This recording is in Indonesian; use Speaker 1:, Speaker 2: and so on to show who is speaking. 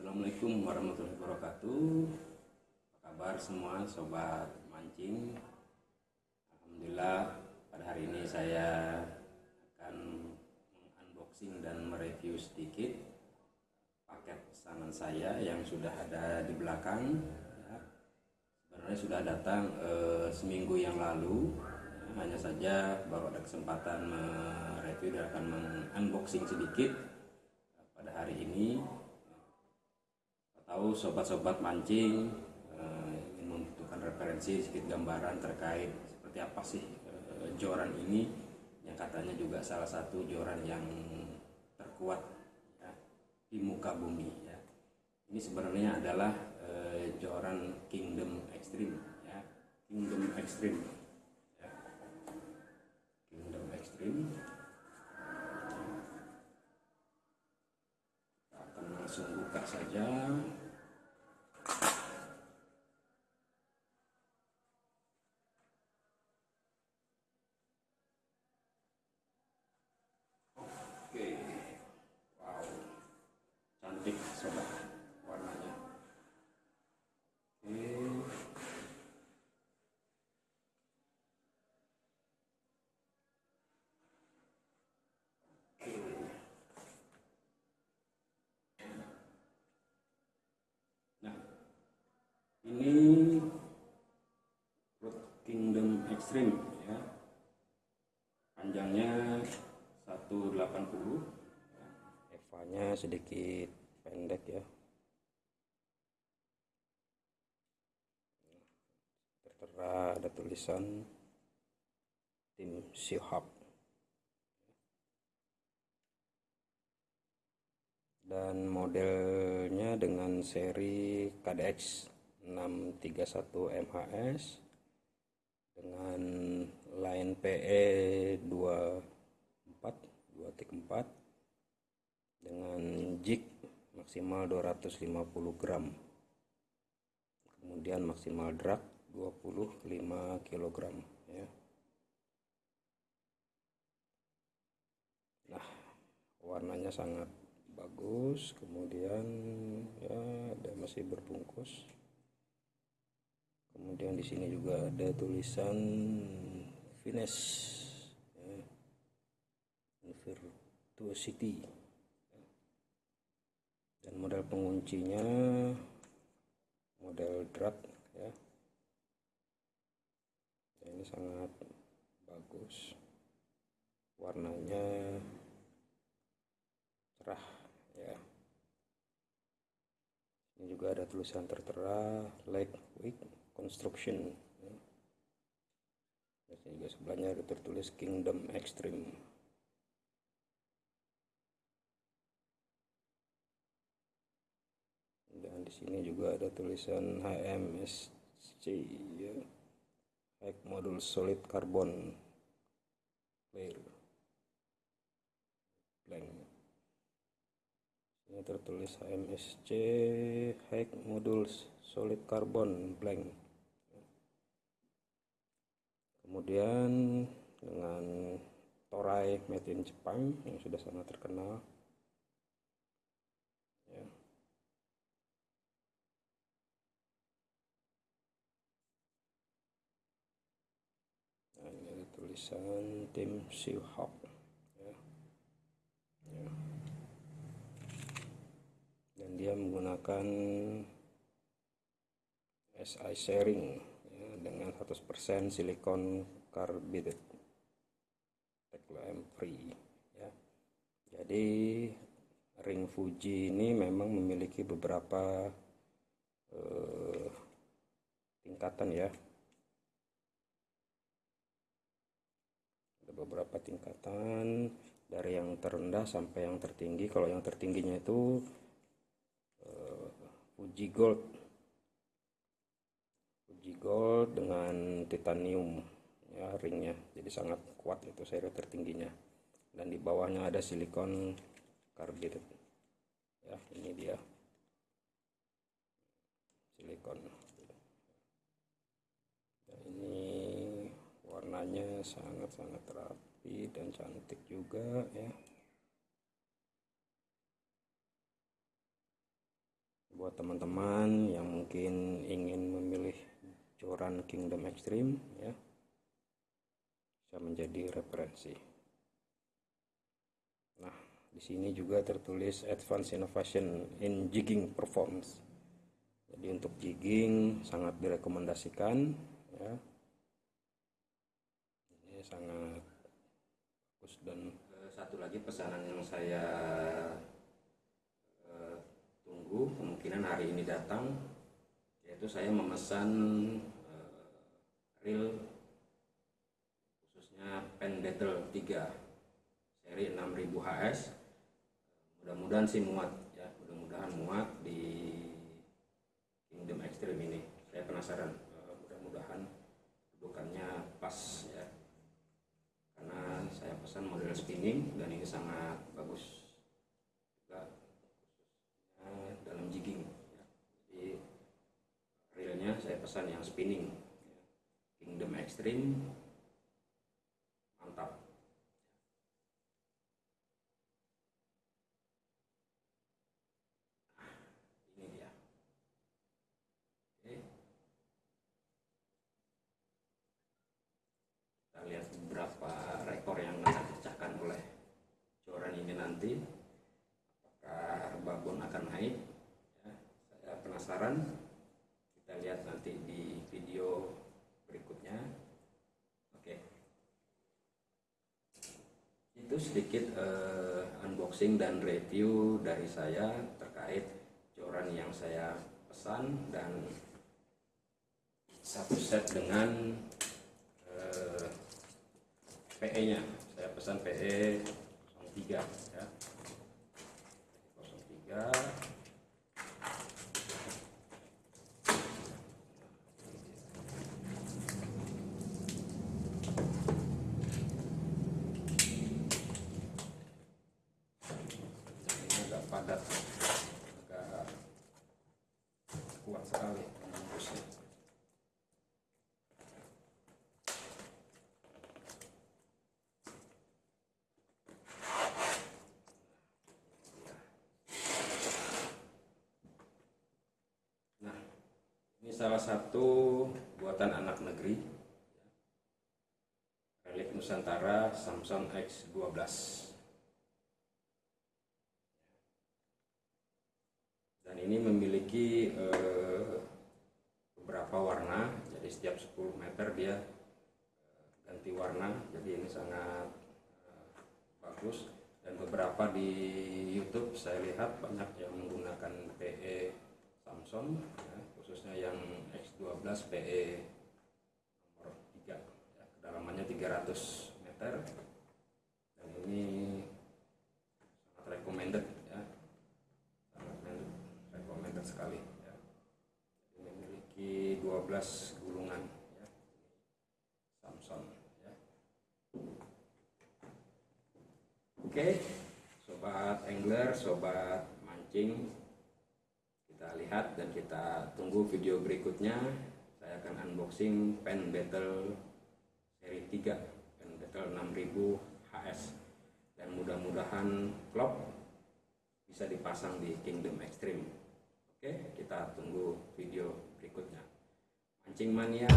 Speaker 1: wabarakatuh. Apa kabar semua sobat mancing? Alhamdulillah pada hari ini saya akan mengunboxing dan mereview sedikit paket pesanan saya yang sudah ada di belakang. Ya. Sebenarnya sudah datang eh, seminggu yang lalu. Ya, hanya saja baru ada kesempatan mereview dan akan mengunboxing sedikit pada hari ini tahu sobat-sobat mancing uh, ingin membutuhkan referensi sedikit gambaran terkait seperti apa sih uh, joran ini yang katanya juga salah satu joran yang terkuat ya, di muka bumi ya. Ini sebenarnya adalah uh, joran Kingdom Extreme ya, Kingdom Extreme. Ya. Kingdom Extreme. Langsung buka saja. Oke, wow, cantik sobat warnanya. Oke. Nah, ini Road Extreme ya. Panjangnya 180 ya. Evanya sedikit pendek ya tertera ada tulisan tim Sihab dan modelnya dengan seri KDX 631 MHS dengan line PE 24 2.4 dengan jig maksimal 250 gram. Kemudian maksimal drag 25 kg ya. Nah warnanya sangat bagus kemudian ya ada masih berbungkus kemudian di sini juga ada tulisan finish ya. virtuosity. Dan model penguncinya model drag ya. Nah, ini sangat bagus. Warnanya cerah ya. Ini juga ada tulisan tertera lightweight construction. Juga sebelahnya ada tertulis kingdom extreme. Dan di sini juga ada tulisan HMSC ya. High modul solid carbon layer. Blank. Ini tertulis HMSC high modul solid carbon blank kemudian dengan torai made in Jepang yang sudah sangat terkenal ya. nah ini tulisan tim Seahawk ya. ya. dan dia menggunakan SI sharing dengan 100% silikon carbide Tekla free ya. Jadi ring Fuji ini memang memiliki beberapa eh, tingkatan ya. Ada beberapa tingkatan dari yang terendah sampai yang tertinggi. Kalau yang tertingginya itu eh, Fuji Gold Fuji Gold dengan titanium ya ringnya. Jadi sangat kuat itu seri tertingginya. Dan di bawahnya ada silikon karbid ya ini dia. Silikon. Nah, ini warnanya sangat-sangat rapi dan cantik juga ya. Buat teman-teman yang mungkin ingin memilih joran Kingdom Extreme ya bisa menjadi referensi. Nah, di sini juga tertulis Advanced Innovation in Jigging Performance. Jadi untuk jigging sangat direkomendasikan ya. Ini sangat bagus dan eh, satu lagi pesanan yang saya uh, tunggu kemungkinan hari ini datang yaitu saya memesan uh, reel khususnya pen battle 3 seri 6000 HS mudah-mudahan sih muat ya mudah-mudahan muat di Kingdom Extreme ini. Saya penasaran uh, mudah-mudahan dudukannya pas ya. Karena saya pesan model spinning dan ini sangat bagus juga khususnya dalam jigging ya. jadi realnya saya pesan yang spinning. Kingdom Extreme. Mantap. Ini dia. Oke. Kita lihat beberapa rekor yang akan dipecahkan oleh joran ini nanti. Apakah babon akan naik? Ya, saya penasaran lihat nanti di video berikutnya. Oke. Itu sedikit eh, unboxing dan review dari saya terkait joran yang saya pesan dan satu set dengan eh, PE nya saya pesan PE 03 ya. 03 ini agak padat agak kuat sekali membungkusnya Nah, ini salah satu buatan anak negeri. Relik Nusantara Samsung X12. Dan ini memiliki eh, beberapa warna, jadi setiap 10 meter dia eh, ganti warna, jadi ini sangat eh, bagus. Dan beberapa di YouTube saya lihat banyak yang menggunakan PE Samsung ya, X12 PE nomor 3 ya, kedalamannya 300 meter dan ini sangat recommended ya sangat recommended sekali ya. Memiliki 12 gulungan ya. Samsung ya. Oke sobat angler sobat mancing kita lihat dan kita tunggu video berikutnya saya akan unboxing pen battle seri 3 pen battle 6000 HS dan mudah-mudahan klop bisa dipasang di Kingdom Extreme. Oke kita tunggu video berikutnya. Mancing mania